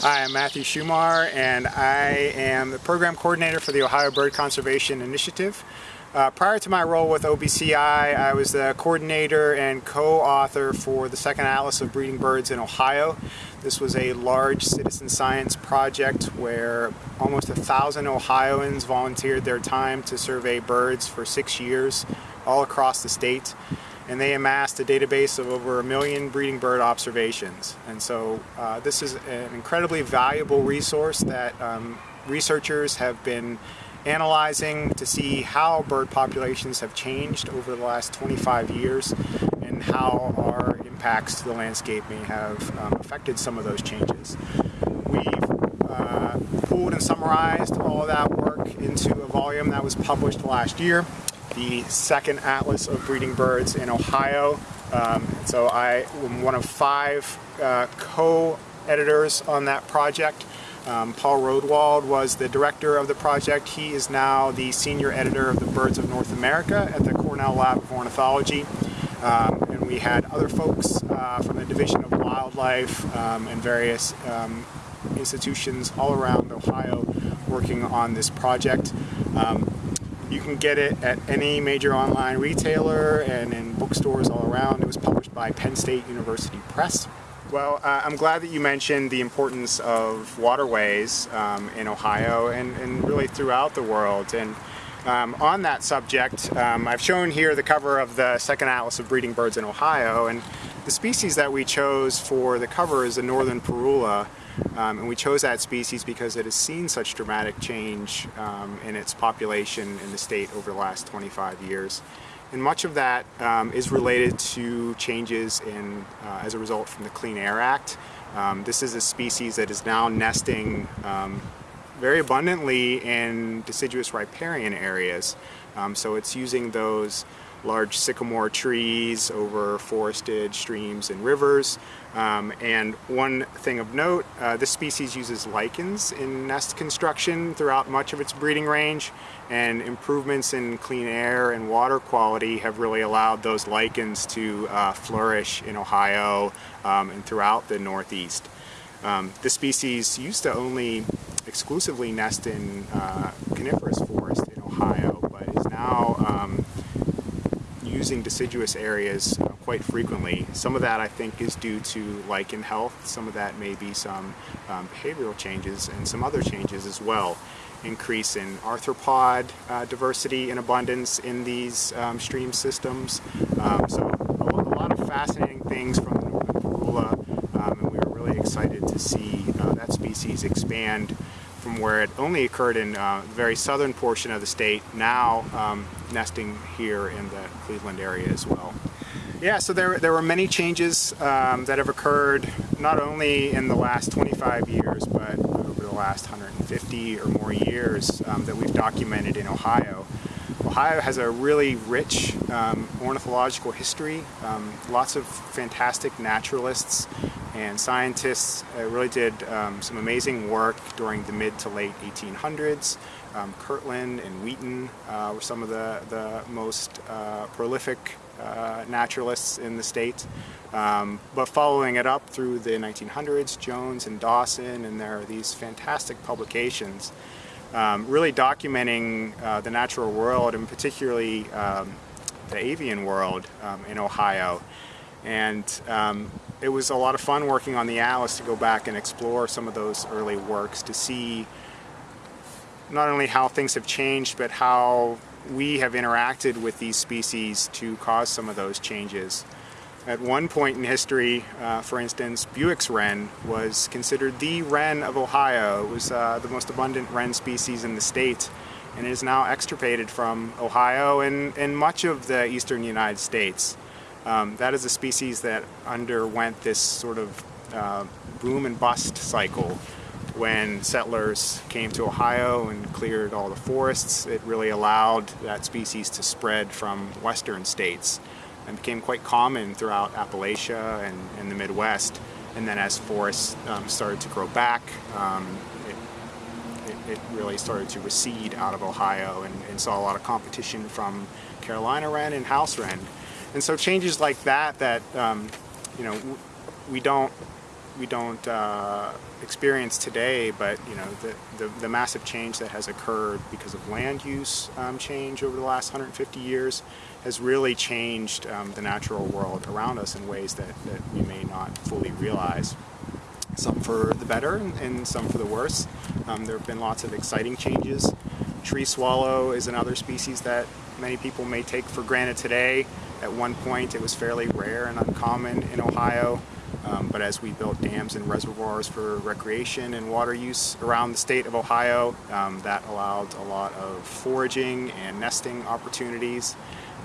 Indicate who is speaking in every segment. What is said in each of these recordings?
Speaker 1: Hi, I'm Matthew Shumar and I am the program coordinator for the Ohio Bird Conservation Initiative. Uh, prior to my role with OBCI, I was the coordinator and co-author for the second Atlas of Breeding Birds in Ohio. This was a large citizen science project where almost a thousand Ohioans volunteered their time to survey birds for six years all across the state and they amassed a database of over a million breeding bird observations. And so uh, this is an incredibly valuable resource that um, researchers have been analyzing to see how bird populations have changed over the last 25 years and how our impacts to the landscape may have um, affected some of those changes. We've uh, pooled and summarized all of that work into a volume that was published last year the second atlas of breeding birds in Ohio. Um, so I am one of five uh, co-editors on that project. Um, Paul Rodewald was the director of the project. He is now the senior editor of the Birds of North America at the Cornell Lab of Ornithology. Um, and we had other folks uh, from the Division of Wildlife um, and various um, institutions all around Ohio working on this project. Um, you can get it at any major online retailer and in bookstores all around. It was published by Penn State University Press. Well, uh, I'm glad that you mentioned the importance of waterways um, in Ohio and, and, really throughout the world. And um, on that subject, um, I've shown here the cover of the second atlas of breeding birds in Ohio. And the species that we chose for the cover is the northern parula. Um, and we chose that species because it has seen such dramatic change um, in its population in the state over the last 25 years. And much of that um, is related to changes in, uh, as a result from the Clean Air Act. Um, this is a species that is now nesting very abundantly in deciduous riparian areas. Um, so it's using those large sycamore trees over forested streams and rivers. Um, and one thing of note, uh, this species uses lichens in nest construction throughout much of its breeding range and improvements in clean air and water quality have really allowed those lichens to uh, flourish in Ohio um, and throughout the Northeast. Um, this species used to only exclusively nest in uh, coniferous forest in Ohio, but is now um, using deciduous areas uh, quite frequently. Some of that I think is due to lichen health, some of that may be some um, behavioral changes and some other changes as well. Increase in arthropod uh, diversity and abundance in these um, stream systems. Um, so a, a, lot of fascinating things from the northern parula um, and we were really excited to see uh, that species expand from where it only occurred in uh, the very southern portion of the state, now um, nesting here in the Cleveland area as well. Yeah, so there, there were many changes um, that have occurred not only in the last 25 years, but over the last 150 or more years um, that we've documented in Ohio. Ohio has a really rich um, ornithological history. Um, lots of fantastic naturalists and scientists uh, really did um, some amazing work during the mid to late 1800s. Um, Kirtland and Wheaton uh, were some of the, the most uh, prolific uh, naturalists in the state. Um, but following it up through the 1900s, Jones and Dawson, and there are these fantastic publications um, really documenting uh, the natural world and particularly um, the avian world um, in Ohio. And um, it was a lot of fun working on the Atlas to go back and explore some of those early works to see not only how things have changed, but how we have interacted with these species to cause some of those changes. At one point in history, uh, for instance, Bewick's wren was considered the wren of Ohio. It was uh, the most abundant wren species in the state and is now extirpated from Ohio and, and much of the eastern United States. Um, that is a species that underwent this sort of uh, boom and bust cycle when settlers came to Ohio and cleared all the forests, it really allowed that species to spread from western states and became quite common throughout Appalachia and, and the Midwest. And then as forests um, started to grow back, um, it, it, it, really started to recede out of Ohio and, and, saw a lot of competition from Carolina wren and house wren. And so changes like that that, um, you know, we don't we don't uh, experience today, but you know the, the, the, massive change that has occurred because of land use um, change over the last 150 years has really changed um, the natural world around us in ways that, that we may not fully realize. Some for the better and some for the worse. Um, there have been lots of exciting changes. Tree swallow is another species that many people may take for granted today. At one point it was fairly rare and uncommon in Ohio. Um, but as we built dams and reservoirs for recreation and water use around the state of Ohio, um, that allowed a lot of foraging and nesting opportunities.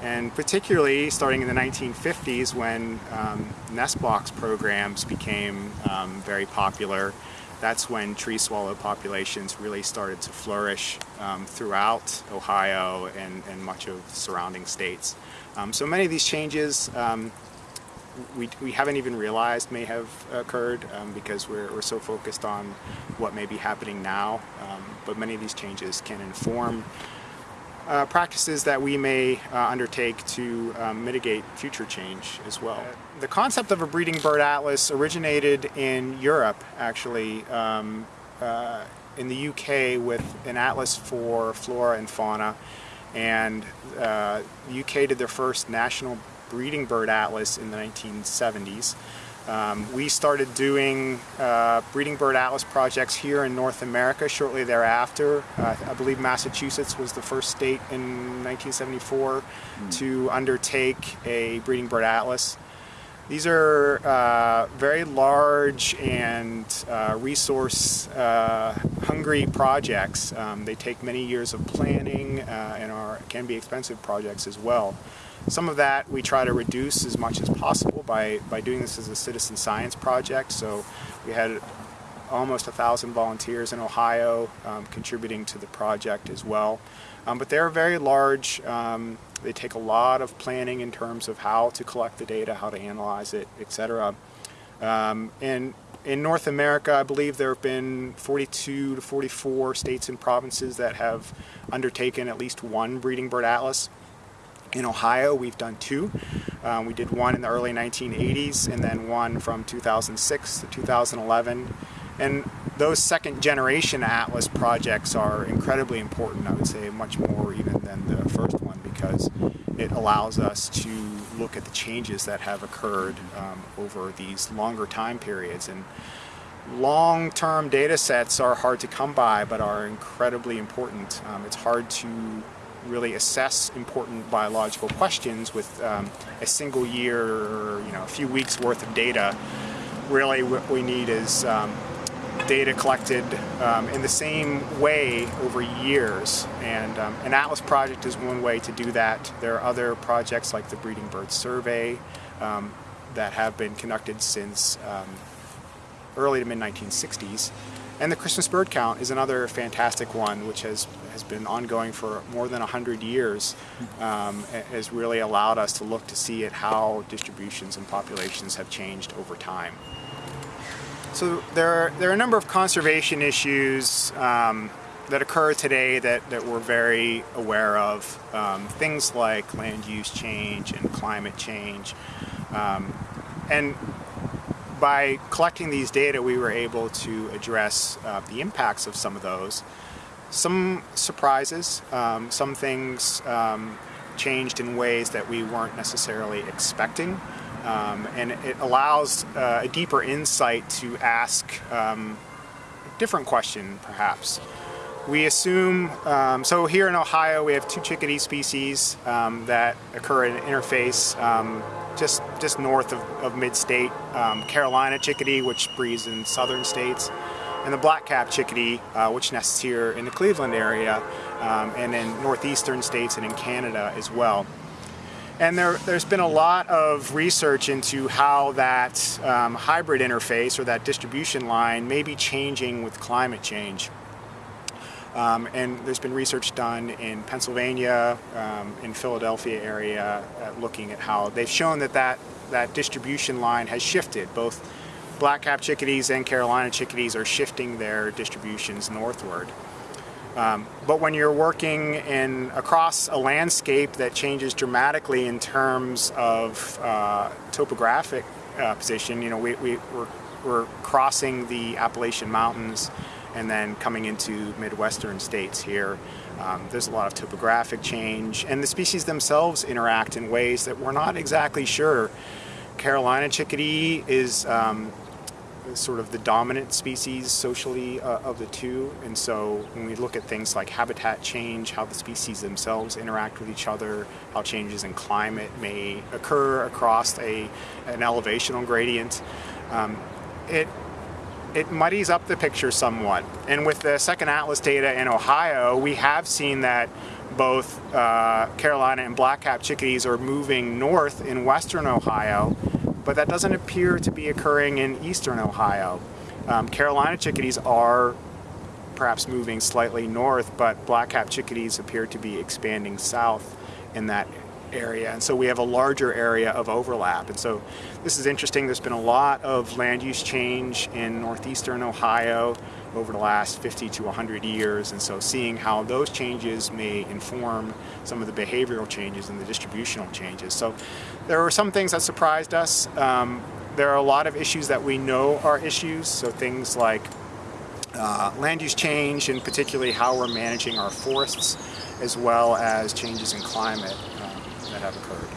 Speaker 1: And particularly starting in the 1950s when um, nest box programs became um, very popular, that's when tree swallow populations really started to flourish um, throughout Ohio and, and, much of surrounding states. Um, so many of these changes we, we haven't even realized may have occurred um, because we're, we're so focused on what may be happening now. Um, but many of these changes can inform uh, practices that we may uh, undertake to um, mitigate future change as well. The concept of a breeding bird atlas originated in Europe actually um, uh, in the UK with an atlas for flora and fauna and uh, the UK did their first national breeding bird atlas in the 1970s. Um, we started doing uh, breeding bird atlas projects here in North America shortly thereafter. Uh, I believe Massachusetts was the first state in 1974 mm. to undertake a breeding bird atlas. These are uh, very large and uh, resource uh, hungry projects. Um, they take many years of planning uh, and are, can be expensive projects as well. Some of that we try to reduce as much as possible by, by doing this as a citizen science project. So we had almost a thousand volunteers in Ohio um, contributing to the project as well. Um, but they're very large. Um, they take a lot of planning in terms of how to collect the data, how to analyze it, etc. Um, and in North America, I believe there have been 42 to 44 states and provinces that have undertaken at least one breeding bird atlas. In Ohio, we've done two. Um, we did one in the early 1980s and then one from 2006 to 2011. And those second generation Atlas projects are incredibly important, I would say much more even than the first one because it allows us to look at the changes that have occurred um, over these longer time periods. And long-term data sets are hard to come by but are incredibly important. Um, it's hard to really assess important biological questions with um, a single year or you know a few weeks worth of data. Really what we need is um, data collected um, in the same way over years and um, an Atlas project is one way to do that. There are other projects like the Breeding Bird Survey um, that have been conducted since um, early to mid 1960s and the Christmas bird count is another fantastic one, which has, has been ongoing for more than 100 years, um, has really allowed us to look to see at how distributions and populations have changed over time. So there are, there are a number of conservation issues um, that occur today that, that we're very aware of. Um, things like land use change and climate change. Um, and by collecting these data, we were able to address uh, the impacts of some of those. Some surprises, um, some things um, changed in ways that we weren't necessarily expecting. Um, and it allows uh, a deeper insight to ask um, a different question, perhaps. We assume, um, so here in Ohio we have two chickadee species um, that occur in interface just just north of, of mid-state. Carolina chickadee, which breeds in southern states, and the black-capped chickadee, uh, which nests here in the Cleveland area, um, and in northeastern states and in Canada as well. And there, has been a lot of research into how that um, hybrid interface or that distribution line may be changing with climate change. Um, and there's been research done in Pennsylvania, um, in Philadelphia area, uh, looking at how they've shown that, that that distribution line has shifted. Both black-cap chickadees and Carolina chickadees are shifting their distributions northward. Um, but when you're working in across a landscape that changes dramatically in terms of uh, topographic uh, position, you know, we, we, we're we're crossing the Appalachian Mountains and then coming into Midwestern states here. Um, there's a lot of topographic change and the species themselves interact in ways that we're not exactly sure. Carolina chickadee is um, sort of the dominant species socially uh, of the two and so when we look at things like habitat change, how the species themselves interact with each other, how changes in climate may occur across a, an elevational gradient, um, it it muddies up the picture somewhat. And with the second atlas data in Ohio, we have seen that both uh, Carolina and black-cap chickadees are moving north in western Ohio, but that doesn't appear to be occurring in eastern Ohio. Um, Carolina chickadees are perhaps moving slightly north, but black-cap chickadees appear to be expanding south in that area. And so we have a larger area of overlap. And so this is interesting. There's been a lot of land use change in northeastern Ohio over the last 50 to 100 years. And so seeing how those changes may inform some of the behavioral changes and the distributional changes. So there were some things that surprised us. Um, there are a lot of issues that we know are issues. So things like uh, land use change and particularly how we're managing our forests as well as changes in climate that have occurred.